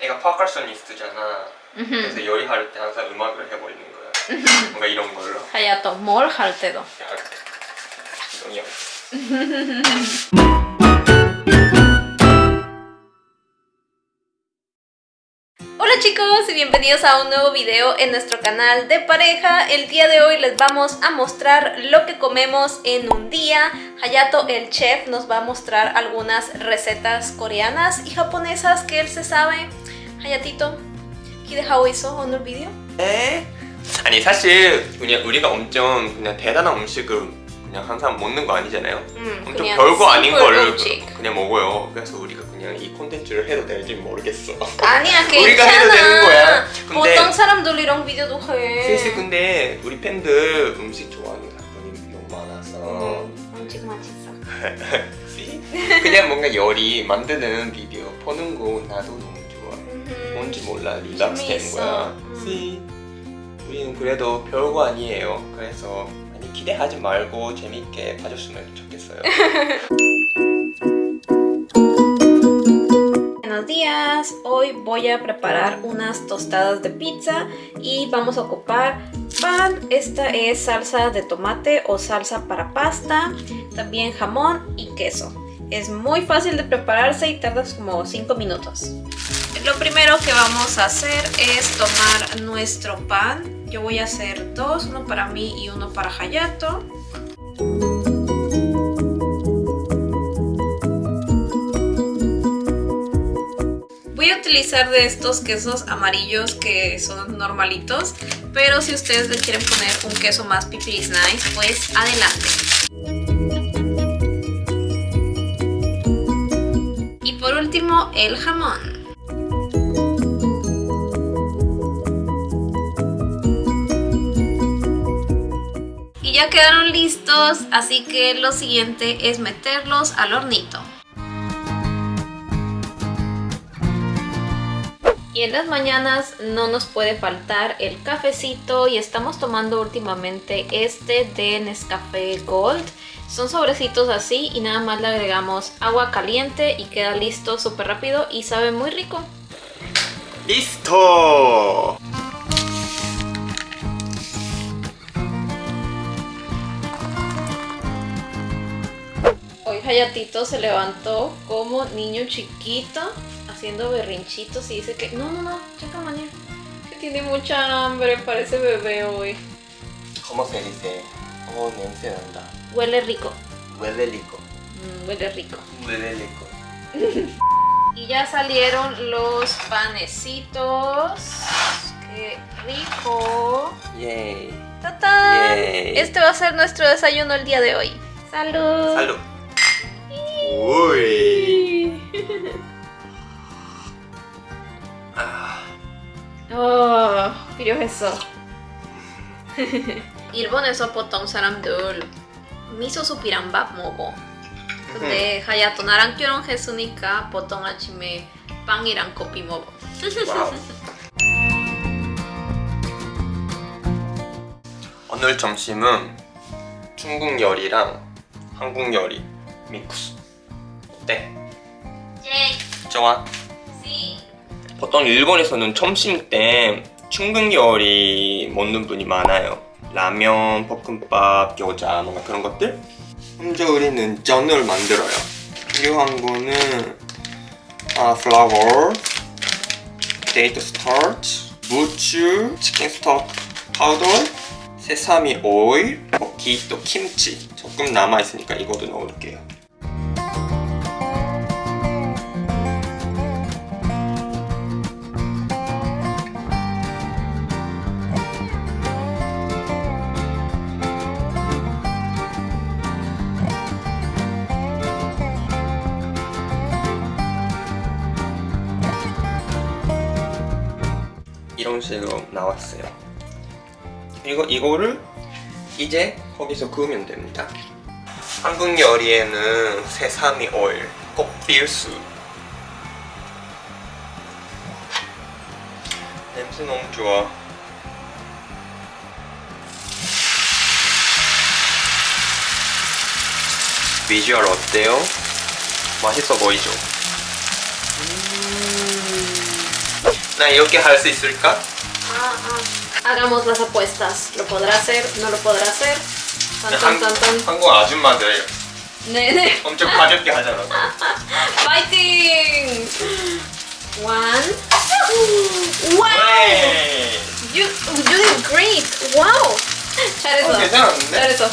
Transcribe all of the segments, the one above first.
애가 퍼커셔니스트잖아. 그래서 요리할 때 항상 음악을 해버리는 거야. 뭔가 이런 걸로. 하야토 뭘 할 때도 이런 Hola chicos y bienvenidos a un nuevo video en nuestro canal de pareja. El día de hoy les vamos a mostrar lo que comemos en un día. Hayato, el chef, nos va a mostrar algunas recetas coreanas y japonesas que él se sabe. Hayatito, 기대하고 있어 오늘 비디오? 에? 아니 사실 그냥 우리가 엄청 그냥 대단한 음식을 그냥 항상 먹는 거 아니잖아요. 음, 엄청 별거 아닌 음식. 그냥 먹어요. 그래서 우리가 그냥 이 콘텐츠를 해도 될지 모르겠어. 아니야 우리가 괜찮아. 해도 되는 거야. 근데 보통 사람들 이런 비디오도 해. 슬슬 근데 우리 팬들 음식 좋아하는 사람이 너무 많아서 음, 음식 맛있어. 그냥 뭔가 요리 만드는 비디오 보는 거 나도. 뭔지 몰라 릴락스 되는 재미있어. 거야. 음. See? 우리는 그래도 별거 아니에요. 그래서 많이 기대하지 말고 재밌게 봐줬으면 좋겠어요. Buenos días, hoy voy a preparar unas tostadas de pizza y vamos a ocupar pan, esta es salsa de tomate o salsa para pasta, también jamón y queso. Es muy fácil de prepararse y tardas como 5 minutos. Lo primero que vamos a hacer es tomar nuestro pan. Yo voy a hacer dos, uno para mí y uno para Hayato. Voy a utilizar de estos quesos amarillos que son normalitos, pero si ustedes le quieren poner un queso más pipiris nice, pues adelante. Y por último, el jamón. Ya quedaron listos, así que lo siguiente es meterlos al hornito. Y en las mañanas no nos puede faltar el cafecito y estamos tomando últimamente este de Nescafé Gold. Son sobrecitos así y nada más le agregamos agua caliente y queda listo súper rápido y sabe muy rico. 리 Hayatito se levantó como niño chiquito haciendo berrinchitos y dice que no, no, no, chaca mañana, que tiene mucha hambre, parece bebé hoy. ¿Cómo se dice? ¿Cómo se anda? Huele rico. Huele rico. Mm, huele rico. Huele rico. y ya salieron los panecitos. ¡Qué rico! ¡Yay! ¡Tatán! Este va a ser nuestro desayuno el día de hoy. ¡Salud! ¡Salud! 로. 우이. 아, 어, 필요했어. 일본에서 보통 사람들 미소스 비빔밥 먹어. 근데 하야토 나랑 결혼했으니까 보통 아침에 빵이랑 커피 먹어. 오늘 점심은 중국 요리랑 한국 요리 믹스. 좋아? 씨. 보통 일본에서는 점심 때 요리 먹는 분이 많아요. 라면, 볶음밥, 겨자 뭔가 그런 것들. 먼저 우리는 전을 만들어요. 필요한 거는 아, 플라워, 데이트 스타트, 무추, 치킨 스톡 파우더, 세사미 오일, 먹기 또 김치. 조금 남아 있으니까 이것도 넣을게요. 식으로 나왔어요. 그리고 이거를 이제 거기서 구우면 됩니다. 한국 요리에는 세사미 오일 꼭 필수. 냄새 너무 좋아. 비주얼 어때요? 맛있어 보이죠? 나 이렇게 할 수 있을까? Ah, ah. Hagamos las apuestas. ¿Lo podrá hacer? ¿No lo podrá hacer? Tan, tan, 한, tan, tan. 한국 아줌마들 네, 네. 엄청 가볍게 하잖아. Fighting! One. Wow! 네. You, you did great! Wow! 잘했어. 어, 괜찮았는데? 잘했어.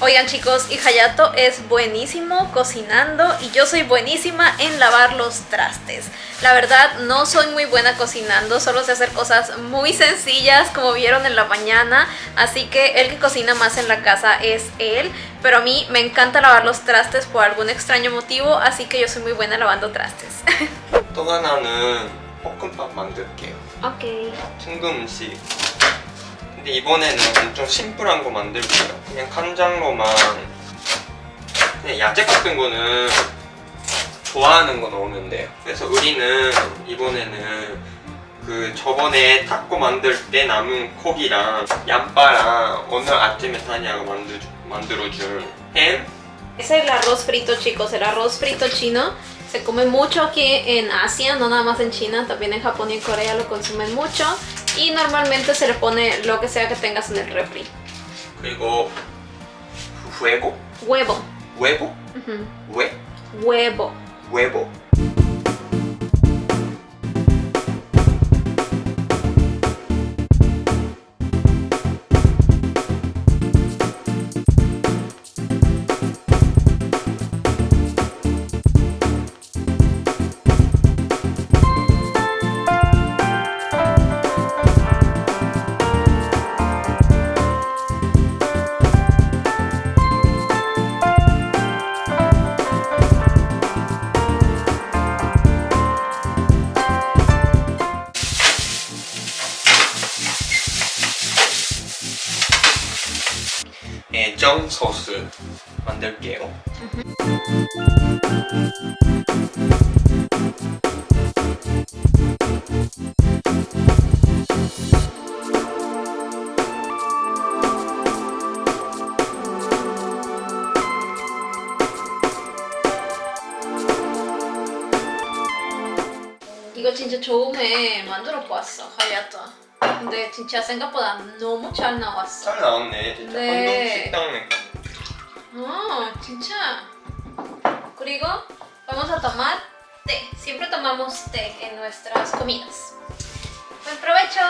Oigan chicos, y Hayato es buenísimo cocinando y yo soy buenísima en lavar los trastes. La verdad no soy muy buena cocinando, solo sé hacer cosas muy sencillas como vieron en la mañana, así que el que cocina más en la casa es él, pero a mí me encanta lavar los trastes por algún extraño motivo, así que yo soy muy buena lavando trastes. Ok. 근데 이번에는 엄청 심플한 거 만들게요. 그냥 간장로만 그냥 야채 같은 거는 좋아하는 거 넣으면 돼요. 그래서 우리는 이번에는 그 저번에 타코 만들 때 남은 고기랑 얌빠랑 오늘 아침에 타니아가 만들, 만들어준 햄 Es el arroz frito, chicos. El arroz frito chino se come mucho aquí en Asia, no nada más en China, también en Japón y en Corea lo consumen mucho. y normalmente se le pone lo que sea que tengas en el refri. Luego, huevo. Huevo. Huevo. Huevo. Huevo. 애정 소스 만들게요. 이거 진짜 처음에 만들어 보았어, 하야토. 근데 진짜 생각보다 너무 잘 나왔어. 잘 나왔네 진짜 네. 한국 식당 어, 진짜. 그리고 vamos a tomar té. Siempre tomamos té en nuestras comidas. Buen provecho.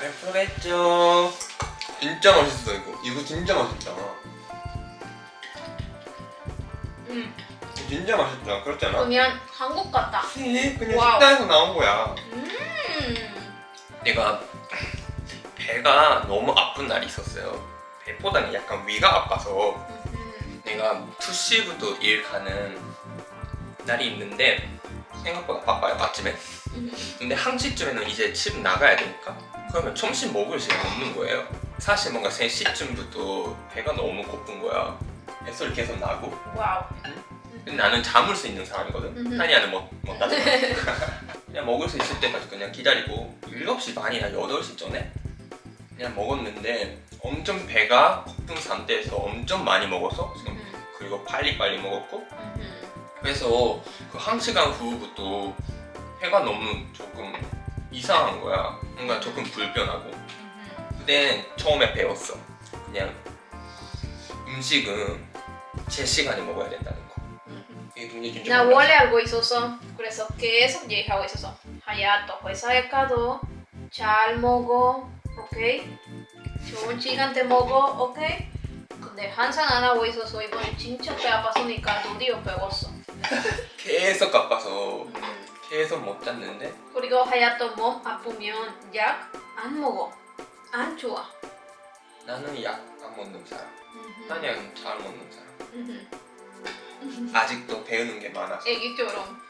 배프겠죠. 진짜 맛있어 이거. 이거 진짜 맛있다. 음, 진짜 맛있다. 그렇지 않아? 그냥 한국 같다. 그치? 그냥 와우. 식당에서 나온 거야. 음. 내가 배가 너무 아픈 날이 있었어요. 배보다는 약간 위가 아파서 음. 내가 2시부터 일 가는 날이 있는데 생각보다 바빠요 아침에 음. 근데 1시쯤에는 이제 집 나가야 되니까 그러면 점심 먹을 시간 없는 거예요 사실 뭔가 3시쯤부터 배가 너무 고픈 거야 뱃소리 계속 나고 wow. 근데 나는 참을 수 있는 사람이거든. 타니아는 못, 못 참잖아 그냥 먹을 수 있을 때까지 그냥 기다리고 7시 반이나 8시 전에 그냥 먹었는데 엄청 배가 고픈 상태에서 엄청 많이 먹어서 지금 음. 그리고 빨리빨리 먹었고 음. 그래서 그 한 시간 후부터 배가 너무 조금 이상한 거야 뭔가 조금 불편하고 음. 근데 처음에 배웠어 그냥 음식은 제 시간에 먹어야 된다는 거 나. 원래 알고 있었어. 그래서 계속 얘기하고 있었어. 하야토 회사에 가도 잘 먹어, 오케이? 좋은 시간대 먹어, 오케이? 근데 항상 안 하고 있어서 이번에 진짜 배 아파서니까 드디어 배웠어. 계속 아파서 음. 계속 못 잤는데 그리고 하야토 몸 아프면 약 안 먹어. 안 좋아. 나는 약 안 먹는 사람 음흠. 타니아는 잘 먹는 사람 음흠. 아직도 배우는 게 많아서 애기처럼.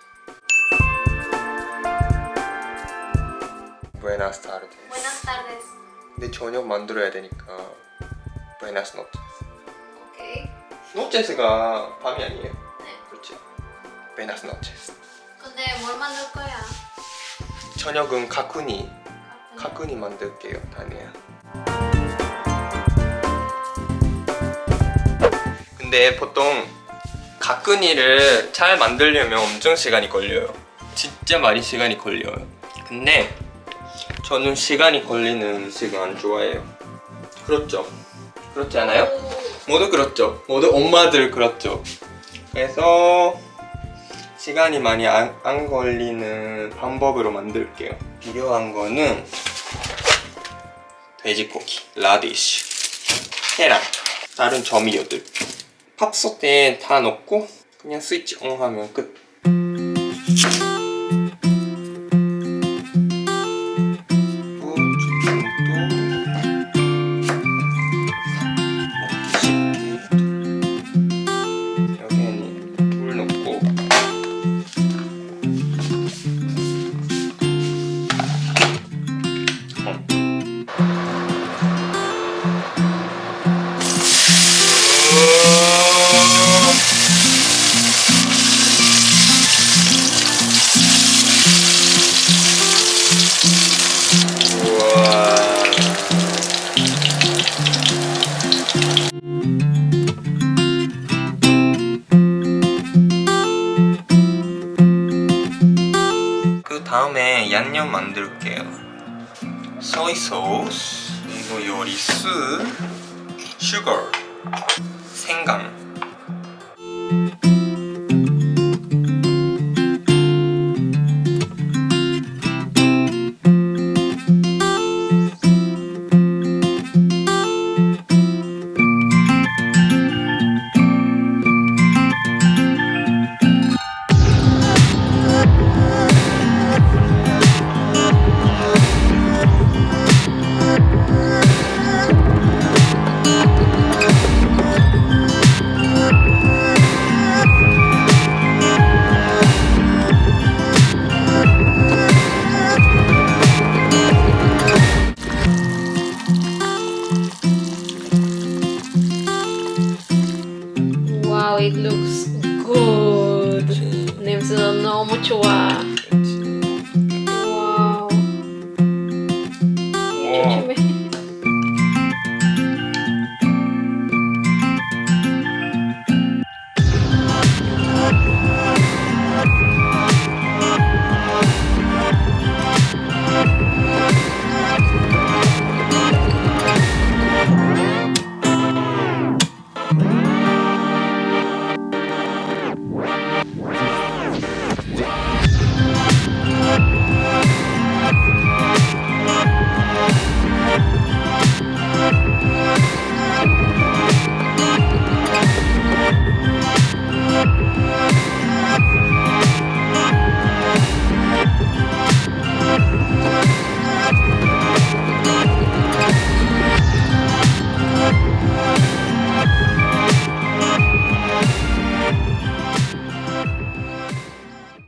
Buenas tarde Buenas tardes. 근데 저녁 만들어야 되니까 Buenas noches 오케이. noches가 밤이 아니에요? 네. 그렇지 Buenas noches 근데 뭘 만들 거야? 저녁은 가쿠니 가쿠니 만들게요 타니아 근데 보통 가쿠니를 잘 만들려면 엄청 시간이 걸려요 진짜 많이 시간이 걸려요. 근데 저는 시간이 걸리는 음식을 안 좋아해요. 그렇죠? 그렇지 않아요? 모두 그렇죠. 모두 엄마들 그렇죠. 그래서 시간이 많이 안, 안 걸리는 방법으로 만들게요. 필요한 거는 돼지고기, 라디쉬, 계란, 다른 점유들. 팝솥에 다 넣고 그냥 스위치 온 하면 끝. 다음에 양념 만들게요. 소이 소스, 그리고 요리스, 슈거, 생강,